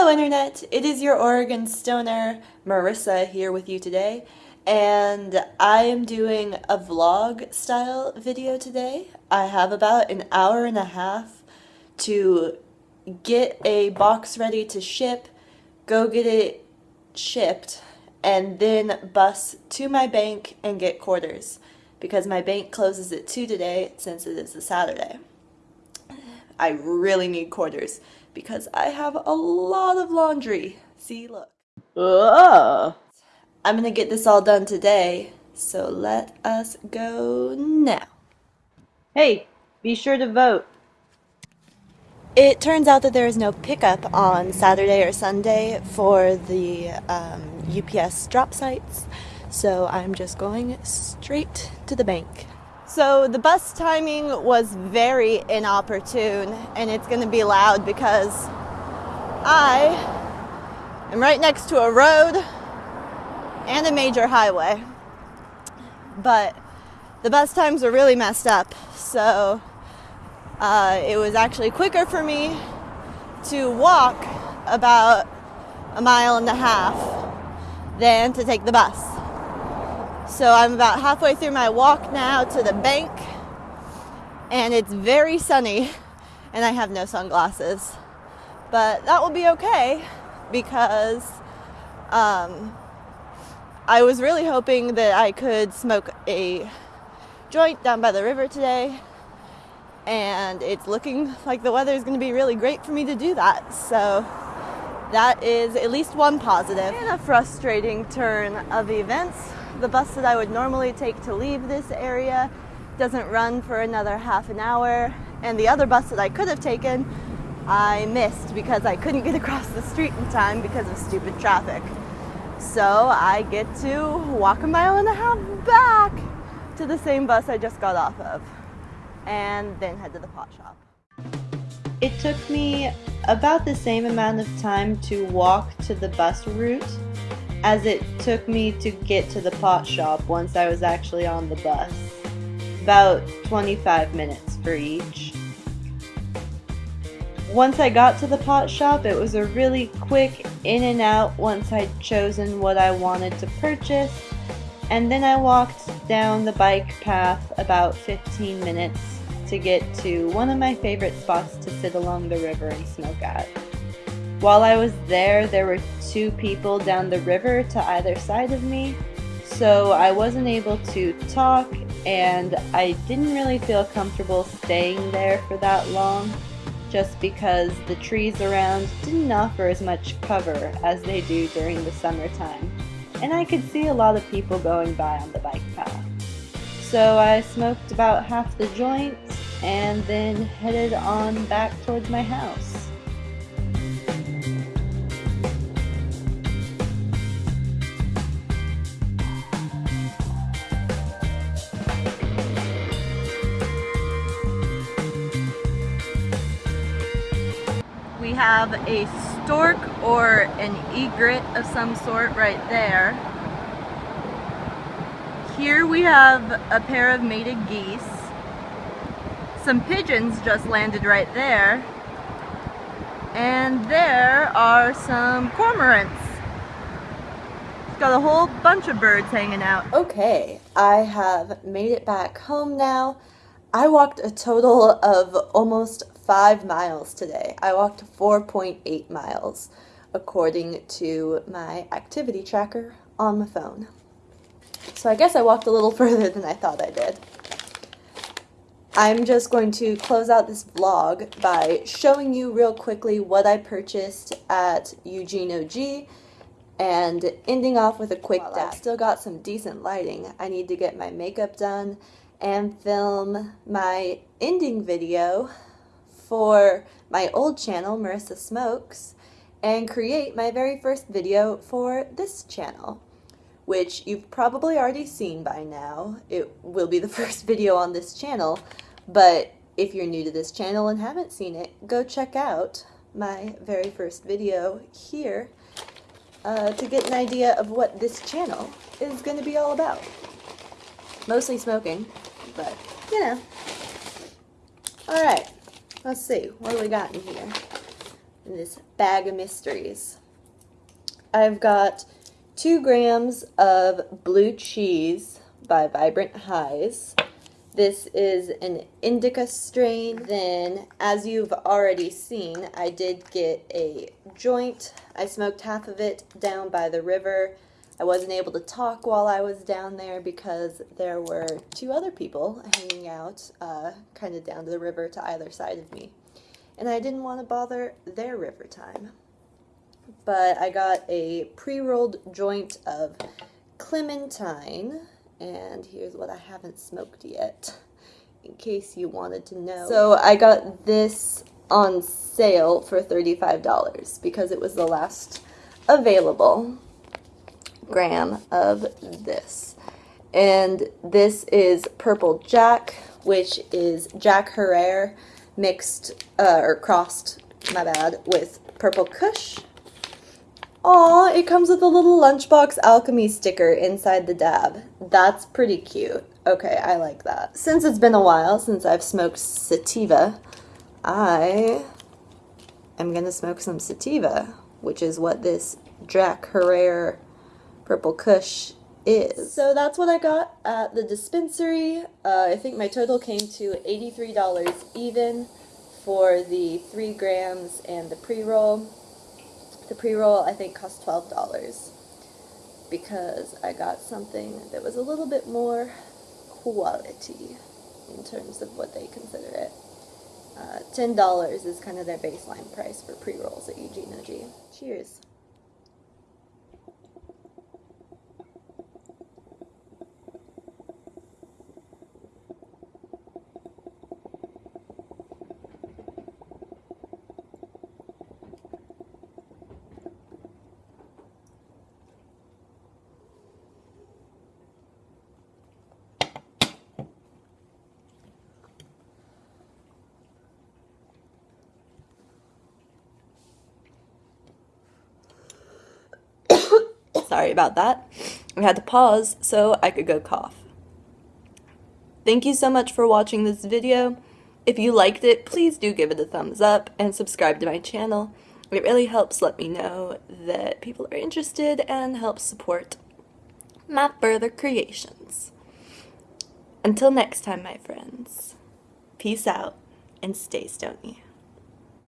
Hello Internet, it is your Oregon Stoner, Marissa here with you today, and I am doing a vlog style video today. I have about an hour and a half to get a box ready to ship, go get it shipped, and then bus to my bank and get quarters because my bank closes at 2 today since it is a Saturday. I really need quarters because I have a lot of laundry. See, look. Ugh. I'm gonna get this all done today, so let us go now. Hey, be sure to vote. It turns out that there is no pickup on Saturday or Sunday for the um, UPS drop sites, so I'm just going straight to the bank. So the bus timing was very inopportune and it's going to be loud because I am right next to a road and a major highway. But the bus times are really messed up, so uh, it was actually quicker for me to walk about a mile and a half than to take the bus. So I'm about halfway through my walk now to the bank, and it's very sunny, and I have no sunglasses. But that will be okay because um, I was really hoping that I could smoke a joint down by the river today, and it's looking like the weather is going to be really great for me to do that. So that is at least one positive. And a frustrating turn of events the bus that I would normally take to leave this area doesn't run for another half an hour, and the other bus that I could have taken I missed because I couldn't get across the street in time because of stupid traffic. So I get to walk a mile and a half back to the same bus I just got off of and then head to the pot shop. It took me about the same amount of time to walk to the bus route as it took me to get to the pot shop once I was actually on the bus. About 25 minutes for each. Once I got to the pot shop, it was a really quick in and out once I'd chosen what I wanted to purchase, and then I walked down the bike path about 15 minutes to get to one of my favorite spots to sit along the river and smoke at. While I was there, there were two people down the river to either side of me, so I wasn't able to talk and I didn't really feel comfortable staying there for that long just because the trees around didn't offer as much cover as they do during the summertime, and I could see a lot of people going by on the bike path. So I smoked about half the joint and then headed on back towards my house. Have a stork or an egret of some sort right there. Here we have a pair of mated geese. Some pigeons just landed right there. And there are some cormorants. It's got a whole bunch of birds hanging out. Okay, I have made it back home now. I walked a total of almost five miles today. I walked 4.8 miles according to my activity tracker on my phone. So I guess I walked a little further than I thought I did. I'm just going to close out this vlog by showing you real quickly what I purchased at Eugene OG and ending off with a quick well, I've still got some decent lighting. I need to get my makeup done and film my ending video for my old channel, Marissa Smokes, and create my very first video for this channel, which you've probably already seen by now. It will be the first video on this channel, but if you're new to this channel and haven't seen it, go check out my very first video here uh, to get an idea of what this channel is going to be all about. Mostly smoking, but, you know. Alright. Let's see, what do we got in here? in this bag of mysteries. I've got two grams of blue cheese by Vibrant Highs. This is an indica strain. Then, as you've already seen, I did get a joint. I smoked half of it down by the river. I wasn't able to talk while I was down there because there were two other people hanging out uh, kind of down to the river to either side of me. And I didn't want to bother their river time. But I got a pre-rolled joint of clementine and here's what I haven't smoked yet in case you wanted to know. So I got this on sale for $35 because it was the last available gram of this. And this is Purple Jack, which is Jack Herer mixed, uh, or crossed, my bad, with Purple Kush Aw, it comes with a little lunchbox alchemy sticker inside the dab. That's pretty cute. Okay, I like that. Since it's been a while since I've smoked sativa, I am gonna smoke some sativa, which is what this Jack Herer Purple Kush is. So that's what I got at the dispensary. Uh, I think my total came to $83 even for the 3 grams and the pre-roll. The pre-roll I think cost $12 because I got something that was a little bit more quality in terms of what they consider it. Uh, $10 is kind of their baseline price for pre-rolls at Eugene OG. Cheers. Sorry about that. I had to pause so I could go cough. Thank you so much for watching this video. If you liked it, please do give it a thumbs up and subscribe to my channel. It really helps let me know that people are interested and helps support my further creations. Until next time, my friends, peace out and stay stony.